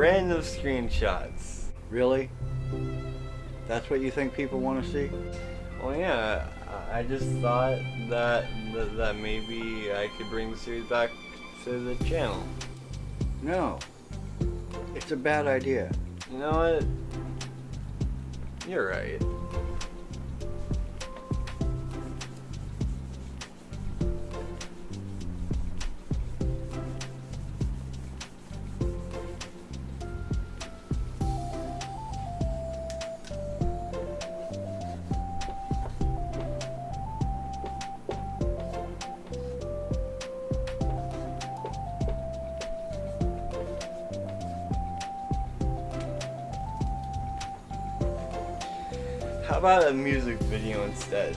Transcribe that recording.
of screenshots. Really? That's what you think people want to see? Well, yeah, I just thought that, that that maybe I could bring the series back to the channel. No. It's a bad idea. You know what? You're right. How about a music video instead?